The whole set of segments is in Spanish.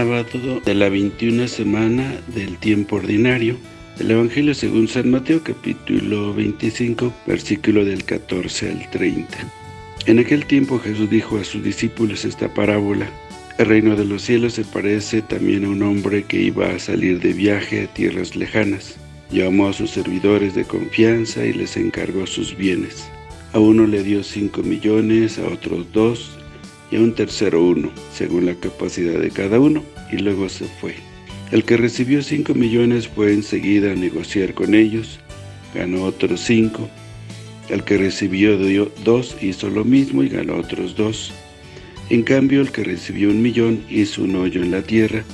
sábado de la 21 semana del tiempo ordinario. El Evangelio según San Mateo capítulo 25 versículo del 14 al 30. En aquel tiempo Jesús dijo a sus discípulos esta parábola. El reino de los cielos se parece también a un hombre que iba a salir de viaje a tierras lejanas. Llamó a sus servidores de confianza y les encargó sus bienes. A uno le dio cinco millones, a otros dos y a un tercero uno, según la capacidad de cada uno, y luego se fue. El que recibió cinco millones fue enseguida a negociar con ellos, ganó otros cinco. El que recibió dos hizo lo mismo y ganó otros dos. En cambio, el que recibió un millón hizo un hoyo en la tierra,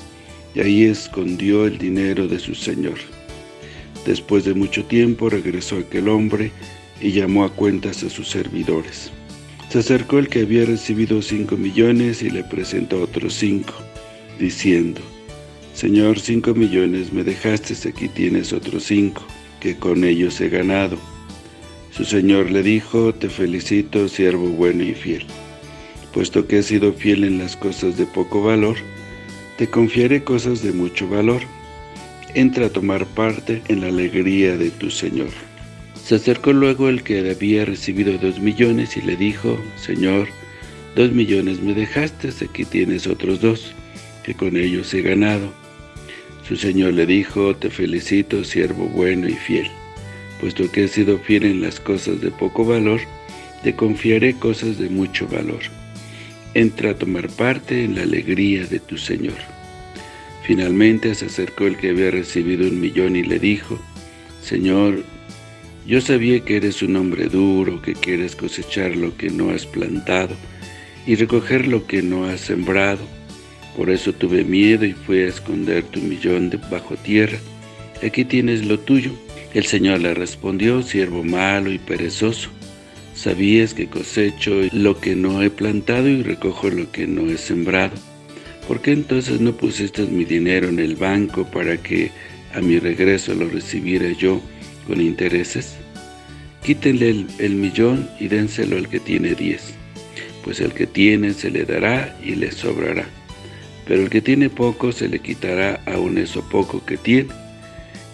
y ahí escondió el dinero de su señor. Después de mucho tiempo regresó aquel hombre y llamó a cuentas a sus servidores. Se acercó el que había recibido cinco millones y le presentó otros cinco, diciendo, Señor, cinco millones me dejaste, aquí tienes otros cinco, que con ellos he ganado. Su señor le dijo, te felicito, siervo bueno y fiel puesto que has sido fiel en las cosas de poco valor, te confiaré cosas de mucho valor. Entra a tomar parte en la alegría de tu Señor. Se acercó luego el que había recibido dos millones y le dijo, Señor, dos millones me dejaste, aquí tienes otros dos, que con ellos he ganado. Su Señor le dijo, te felicito, siervo bueno y fiel, puesto que has sido fiel en las cosas de poco valor, te confiaré cosas de mucho valor entra a tomar parte en la alegría de tu Señor. Finalmente se acercó el que había recibido un millón y le dijo, Señor, yo sabía que eres un hombre duro, que quieres cosechar lo que no has plantado y recoger lo que no has sembrado. Por eso tuve miedo y fui a esconder tu millón bajo tierra. Aquí tienes lo tuyo. El Señor le respondió, siervo malo y perezoso. Sabías que cosecho lo que no he plantado y recojo lo que no he sembrado. ¿Por qué entonces no pusiste mi dinero en el banco para que a mi regreso lo recibiera yo con intereses? Quítenle el, el millón y dénselo al que tiene diez, pues el que tiene se le dará y le sobrará. Pero el que tiene poco se le quitará aún eso poco que tiene.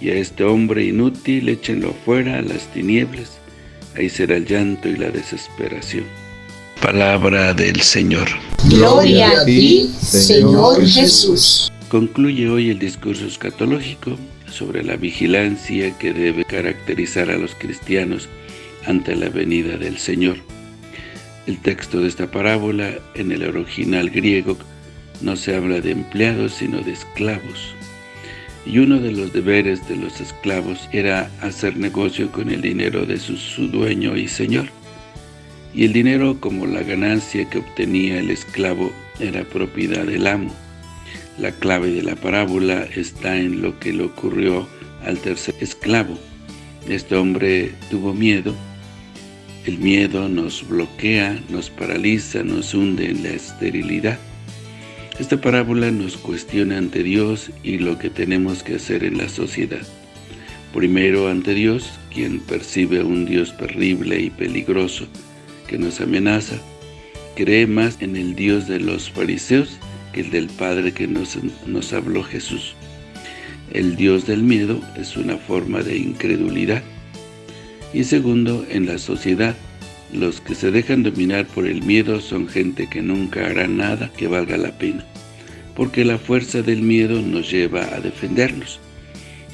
Y a este hombre inútil échenlo fuera a las tinieblas, ahí será el llanto y la desesperación. Palabra del Señor. Gloria a ti, Señor Jesús. Concluye hoy el discurso escatológico sobre la vigilancia que debe caracterizar a los cristianos ante la venida del Señor. El texto de esta parábola, en el original griego, no se habla de empleados, sino de esclavos y uno de los deberes de los esclavos era hacer negocio con el dinero de su, dueño y señor. Y el dinero como la ganancia que obtenía el esclavo era propiedad del amo. La clave de la parábola está en lo que le ocurrió al tercer esclavo. Este hombre tuvo miedo. El miedo nos bloquea, nos paraliza, nos hunde en la esterilidad. Esta parábola nos cuestiona ante Dios y lo que tenemos que hacer en la sociedad. Primero ante Dios, quien percibe un Dios terrible y peligroso que nos amenaza, cree más en el Dios de los fariseos el del Padre que nos, nos habló Jesús. El Dios del miedo es una forma de incredulidad. Y segundo, en la sociedad, los que se dejan dominar por el miedo son gente que nunca hará nada que valga la pena, porque la fuerza del miedo nos lleva a defendernos.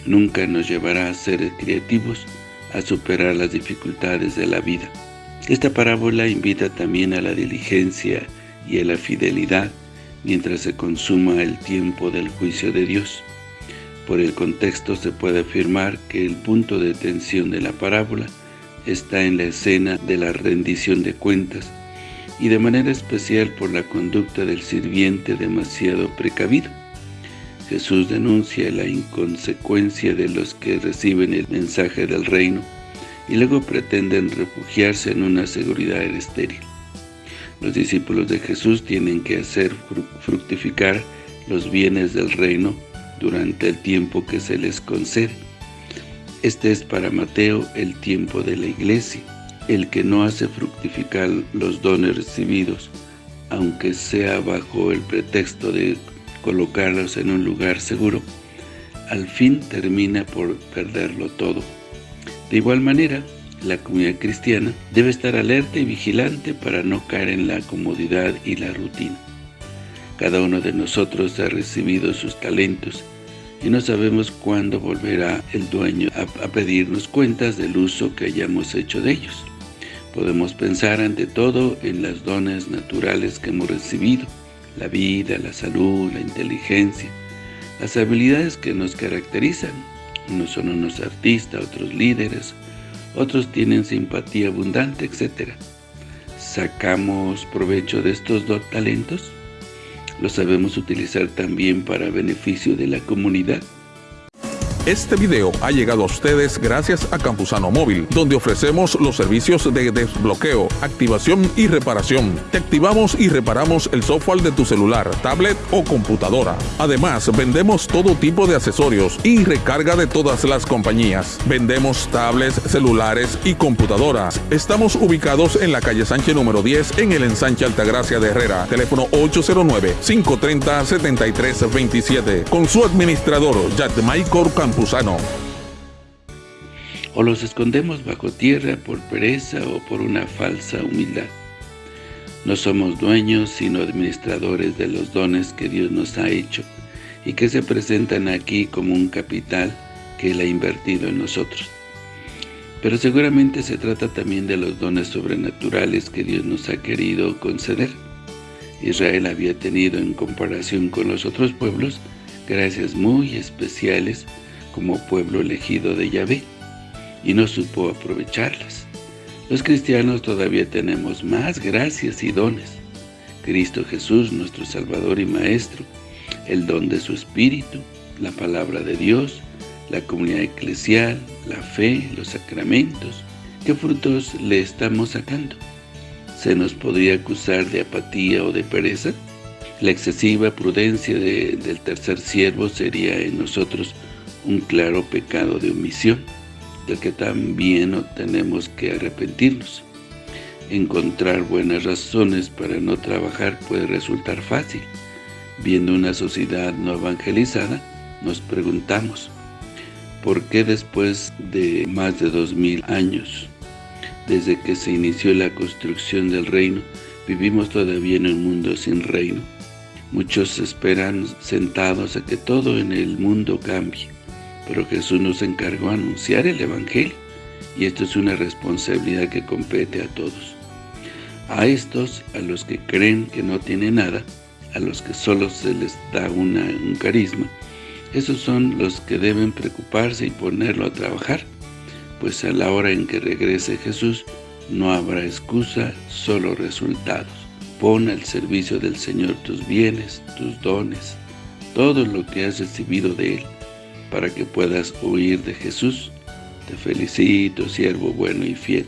Nunca nos llevará a ser creativos, a superar las dificultades de la vida. Esta parábola invita también a la diligencia y a la fidelidad mientras se consuma el tiempo del juicio de Dios. Por el contexto se puede afirmar que el punto de tensión de la parábola está en la escena de la rendición de cuentas y de manera especial por la conducta del sirviente demasiado precavido. Jesús denuncia la inconsecuencia de los que reciben el mensaje del reino y luego pretenden refugiarse en una seguridad estéril. Los discípulos de Jesús tienen que hacer fructificar los bienes del reino durante el tiempo que se les concede este es para Mateo el tiempo de la iglesia, el que no hace fructificar los dones recibidos, aunque sea bajo el pretexto de colocarlos en un lugar seguro, al fin termina por perderlo todo. De igual manera, la comunidad cristiana debe estar alerta y vigilante para no caer en la comodidad y la rutina. Cada uno de nosotros ha recibido sus talentos y no sabemos cuándo volverá el dueño a, a, pedirnos cuentas del uso que hayamos hecho de ellos. Podemos pensar ante todo en las dones naturales que hemos recibido, la vida, la salud, la inteligencia, las habilidades que nos caracterizan. Unos son unos artistas, otros líderes, otros tienen simpatía abundante, etc. ¿Sacamos provecho de estos dos talentos? ¿Los sabemos utilizar también para beneficio de la comunidad? Este video ha llegado a ustedes gracias a Campusano Móvil, donde ofrecemos los servicios de desbloqueo, activación y reparación. Te activamos y reparamos el software de tu celular, tablet o computadora. Además, vendemos todo tipo de accesorios y recarga de todas las compañías. Vendemos tablets, celulares y computadoras. Estamos ubicados en la calle Sánchez número 10 en el ensanche Altagracia de Herrera. Teléfono 809-530-7327. Con su administrador, Michael O los escondemos bajo tierra por pereza o por una falsa humildad. No somos dueños, sino administradores de los dones que Dios nos ha hecho y que se presentan aquí como un capital que Él ha invertido en nosotros. Pero seguramente se trata también de los dones sobrenaturales que Dios nos ha querido conceder. Israel había tenido en comparación con los otros pueblos gracias muy especiales como pueblo elegido de Yahvé, y no supo aprovecharlas. Los cristianos todavía tenemos más gracias y dones. Cristo Jesús, nuestro Salvador y Maestro, el don de su Espíritu, la palabra de Dios, la comunidad eclesial, la fe, los sacramentos. ¿Qué frutos le estamos sacando? ¿Se nos podría acusar de apatía o de pereza? La excesiva prudencia del tercer siervo sería en nosotros un claro pecado de omisión, del que también tenemos que arrepentirnos. Encontrar buenas razones para no trabajar puede resultar fácil. Viendo una sociedad no evangelizada, nos preguntamos, ¿por qué después de más de dos mil años, desde que se inició la construcción del reino, vivimos todavía en un mundo sin reino? Muchos esperan sentados a que todo en el mundo cambie, pero Jesús nos encargó anunciar el Evangelio, y esto es una responsabilidad que compete a todos. A estos, a los que creen que no tienen nada, a los que solo se les da una, un carisma, esos son los que deben preocuparse y ponerlo a trabajar, pues a la hora en que regrese Jesús, no habrá excusa, solo resultados. Pon al servicio del Señor tus bienes, tus dones, todo lo que has recibido de Él, para que puedas huir de Jesús. Te felicito, siervo bueno y fiel.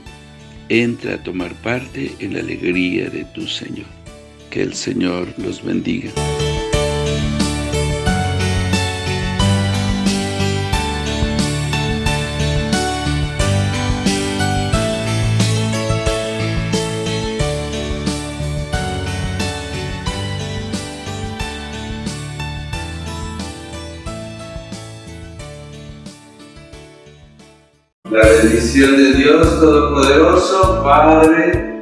Entra a tomar parte en la alegría de tu Señor. Que el Señor los bendiga. La bendición de Dios Todopoderoso, Padre,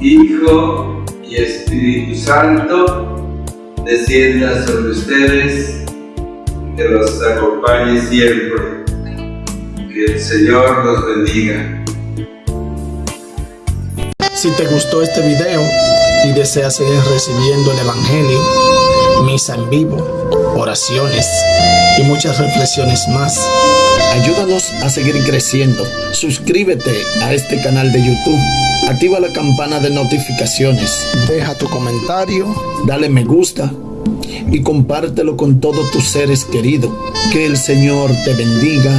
Hijo y Espíritu Santo, descienda sobre ustedes, que los acompañe siempre. Que el Señor los bendiga. Si te gustó este video y deseas seguir recibiendo el Evangelio, misa en vivo, oraciones y muchas reflexiones más, Ayúdanos a seguir creciendo. Suscríbete a este canal de YouTube. Activa la campana de notificaciones. Deja tu comentario. Dale me gusta. Y compártelo con todos tus seres queridos. Que el Señor te bendiga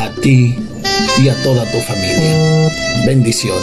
a ti y a toda tu familia. Bendiciones.